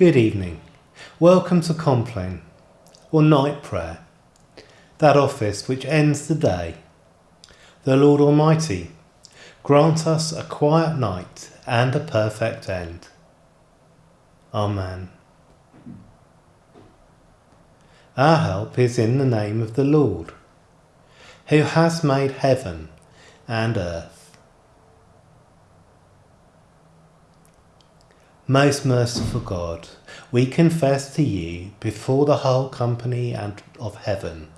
Good evening. Welcome to Compline, or night prayer, that office which ends the day. The Lord Almighty grant us a quiet night and a perfect end. Amen. Our help is in the name of the Lord, who has made heaven and earth. Most merciful God, we confess to you before the whole company and of heaven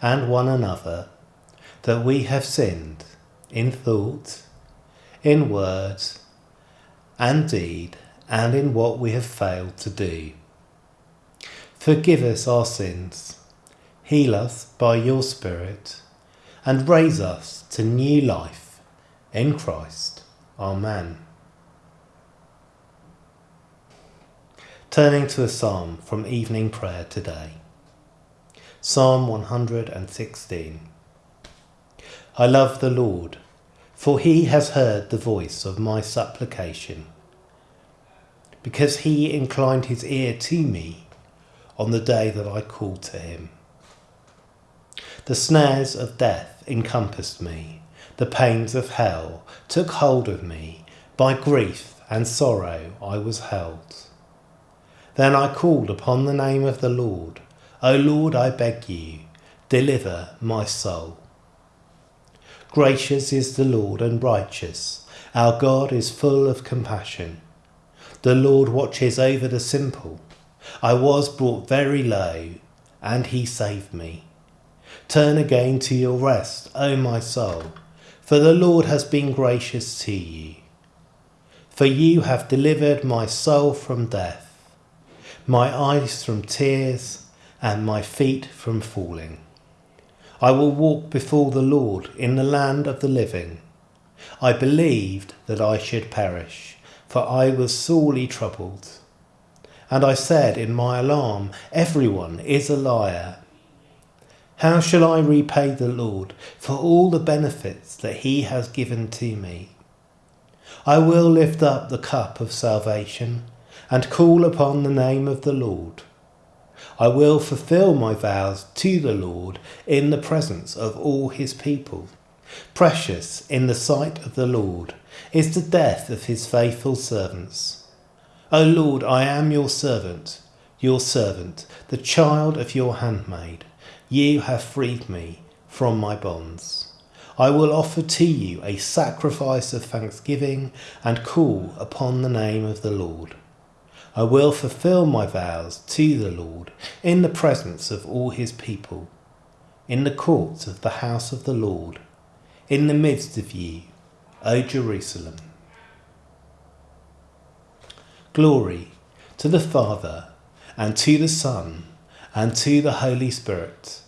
and one another that we have sinned in thought, in words, and deed, and in what we have failed to do. Forgive us our sins, heal us by your Spirit, and raise us to new life in Christ. Amen. Turning to a psalm from evening prayer today. Psalm 116. I love the Lord, for he has heard the voice of my supplication. Because he inclined his ear to me on the day that I called to him. The snares of death encompassed me, the pains of hell took hold of me, by grief and sorrow I was held. Then I called upon the name of the Lord. O Lord, I beg you, deliver my soul. Gracious is the Lord and righteous. Our God is full of compassion. The Lord watches over the simple. I was brought very low, and he saved me. Turn again to your rest, O my soul, for the Lord has been gracious to you. For you have delivered my soul from death my eyes from tears, and my feet from falling. I will walk before the Lord in the land of the living. I believed that I should perish, for I was sorely troubled. And I said in my alarm, Everyone is a liar. How shall I repay the Lord for all the benefits that he has given to me? I will lift up the cup of salvation and call upon the name of the Lord. I will fulfill my vows to the Lord in the presence of all his people. Precious in the sight of the Lord is the death of his faithful servants. O Lord, I am your servant, your servant, the child of your handmaid. You have freed me from my bonds. I will offer to you a sacrifice of thanksgiving and call upon the name of the Lord. I will fulfill my vows to the Lord in the presence of all his people, in the courts of the house of the Lord, in the midst of you, O Jerusalem. Glory to the Father, and to the Son, and to the Holy Spirit,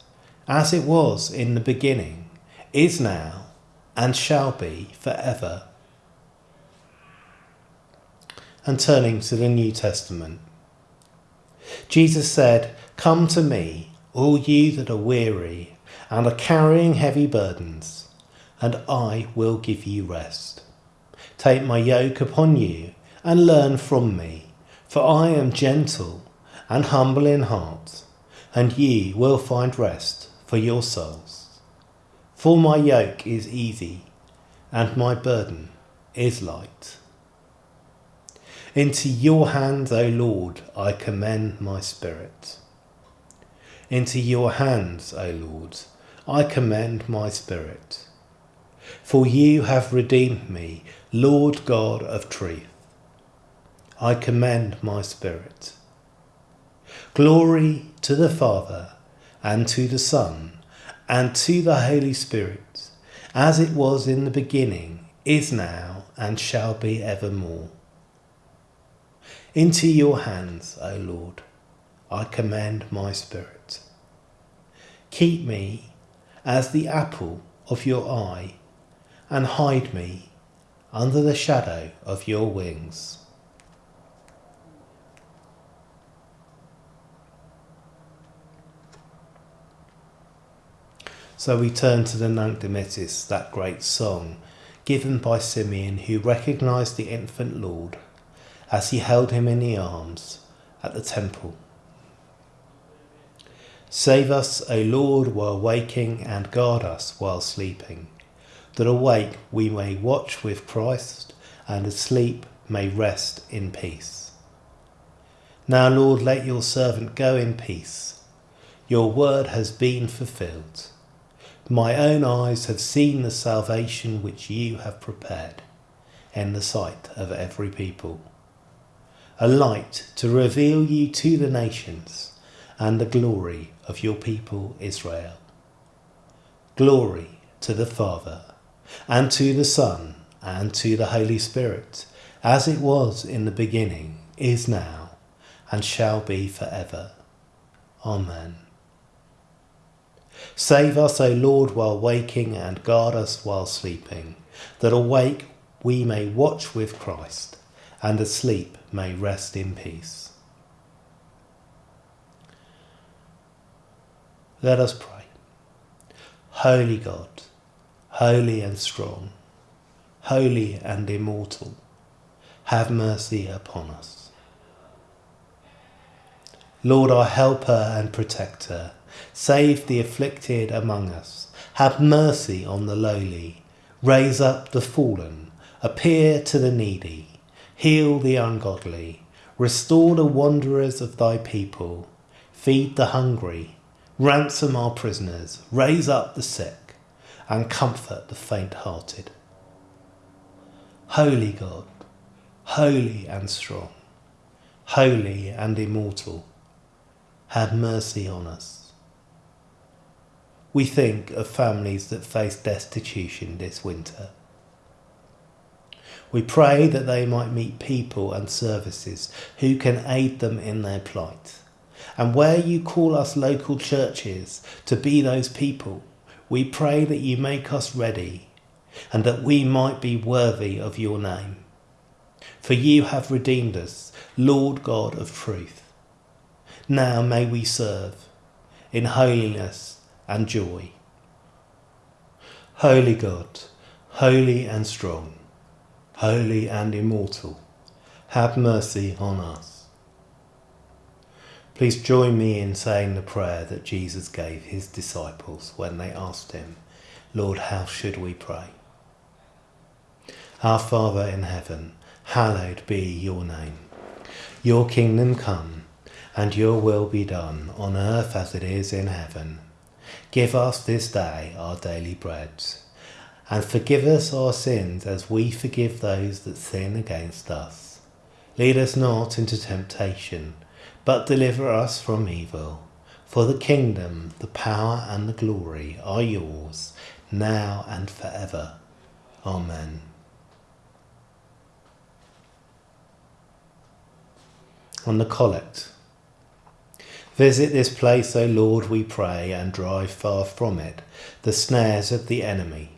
as it was in the beginning, is now, and shall be for ever and turning to the New Testament. Jesus said, Come to me, all you that are weary and are carrying heavy burdens, and I will give you rest. Take my yoke upon you and learn from me, for I am gentle and humble in heart, and ye will find rest for your souls. For my yoke is easy, and my burden is light. Into your hands, O Lord, I commend my spirit. Into your hands, O Lord, I commend my spirit. For you have redeemed me, Lord God of truth. I commend my spirit. Glory to the Father, and to the Son, and to the Holy Spirit, as it was in the beginning, is now, and shall be evermore. Into your hands, O Lord, I commend my spirit. Keep me as the apple of your eye, and hide me under the shadow of your wings. So we turn to the Nunc Dimittis, that great song given by Simeon who recognized the infant Lord as he held him in the arms at the temple. Save us, O Lord, while waking, and guard us while sleeping, that awake we may watch with Christ, and asleep may rest in peace. Now, Lord, let your servant go in peace. Your word has been fulfilled. My own eyes have seen the salvation which you have prepared in the sight of every people. A light to reveal you to the nations and the glory of your people Israel. Glory to the Father, and to the Son, and to the Holy Spirit, as it was in the beginning, is now, and shall be forever. Amen. Save us, O Lord, while waking, and guard us while sleeping, that awake we may watch with Christ, and asleep may rest in peace. Let us pray. Holy God, holy and strong, holy and immortal, have mercy upon us. Lord, our helper and protector, save the afflicted among us, have mercy on the lowly, raise up the fallen, appear to the needy, heal the ungodly, restore the wanderers of thy people, feed the hungry, ransom our prisoners, raise up the sick, and comfort the faint hearted. Holy God, holy and strong, holy and immortal, have mercy on us. We think of families that face destitution this winter. We pray that they might meet people and services who can aid them in their plight. And where you call us local churches to be those people, we pray that you make us ready and that we might be worthy of your name. For you have redeemed us, Lord God of truth. Now may we serve in holiness and joy. Holy God, holy and strong, holy and immortal, have mercy on us. Please join me in saying the prayer that Jesus gave his disciples when they asked him, Lord, how should we pray? Our Father in heaven, hallowed be your name. Your kingdom come, and your will be done on earth as it is in heaven. Give us this day our daily bread, and forgive us our sins as we forgive those that sin against us. Lead us not into temptation, but deliver us from evil. For the kingdom, the power, and the glory are yours, now and forever. Amen. On the collect. Visit this place, O Lord, we pray, and drive far from it the snares of the enemy.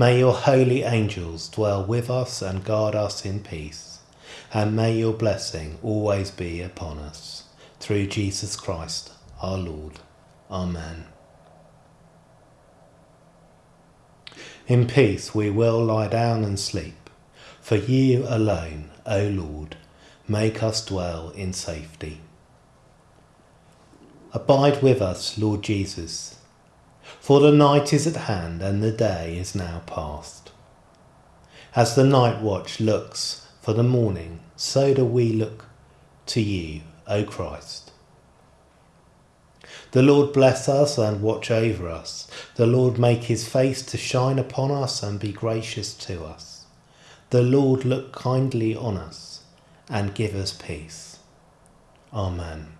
May your holy angels dwell with us and guard us in peace and may your blessing always be upon us. Through Jesus Christ our Lord. Amen. In peace we will lie down and sleep, for you alone, O Lord, make us dwell in safety. Abide with us, Lord Jesus, for the night is at hand and the day is now past. As the night watch looks for the morning, so do we look to you, O Christ. The Lord bless us and watch over us. The Lord make his face to shine upon us and be gracious to us. The Lord look kindly on us and give us peace. Amen.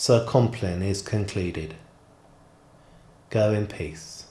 Sir Compline is concluded. Go in peace.